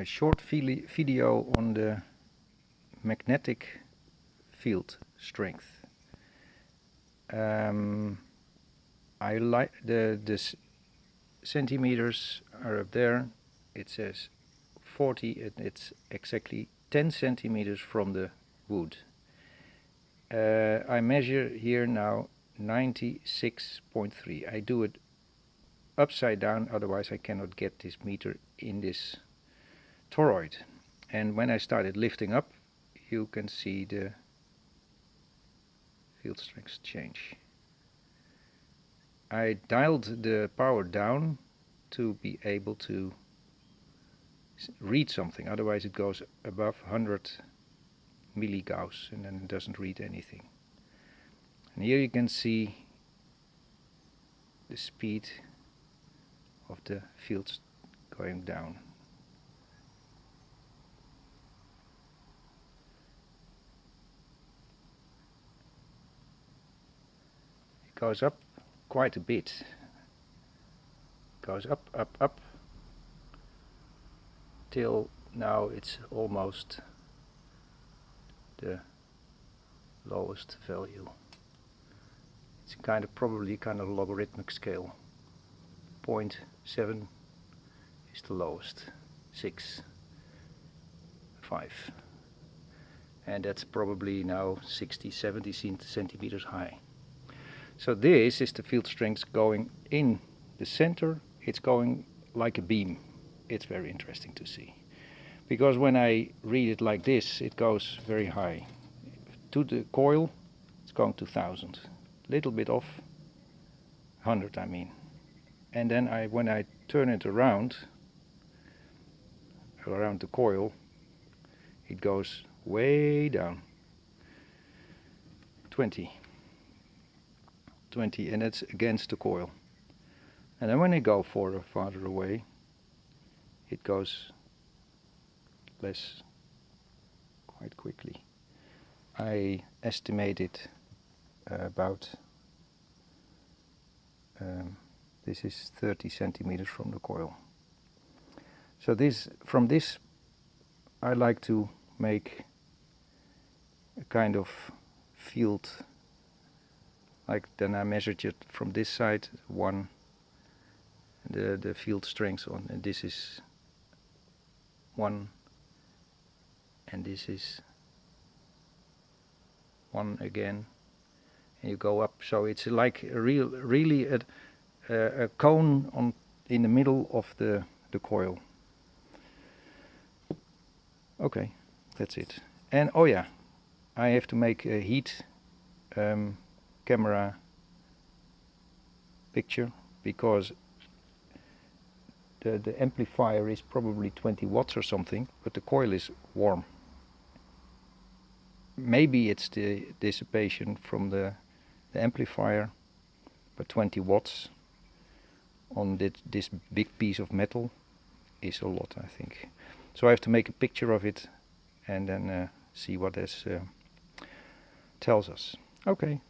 a short video on the magnetic field strength. Um, I like the the centimeters are up there. It says 40 and it's exactly 10 centimeters from the wood. Uh, I measure here now 96.3. I do it upside down otherwise I cannot get this meter in this toroid and when I started lifting up you can see the field strength change. I dialed the power down to be able to read something otherwise it goes above 100 milligauss and then it doesn't read anything. And here you can see the speed of the fields going down. Goes up quite a bit. Goes up, up, up till now it's almost the lowest value. It's kind of probably kind of logarithmic scale. 0.7 is the lowest, 6, 5. And that's probably now 60, 70 centimeters high. So this is the field strength going in the center. It's going like a beam. It's very interesting to see. Because when I read it like this, it goes very high. To the coil, it's going to 1000. Little bit off, 100 I mean and then I when I turn it around around the coil it goes way down 20 20 and it's against the coil and then when I go further farther away it goes less quite quickly I estimated uh, about um, this is 30 centimeters from the coil. So this from this I like to make a kind of field like then I measured it from this side one the the field strength on and this is one and this is one again and you go up so it's like a real really a a cone on in the middle of the, the coil. Okay, that's it. And oh yeah, I have to make a heat um, camera picture because the, the amplifier is probably 20 watts or something, but the coil is warm. Maybe it's the dissipation from the, the amplifier, but 20 watts on this, this big piece of metal is a lot I think. So I have to make a picture of it and then uh, see what this uh, tells us. Okay.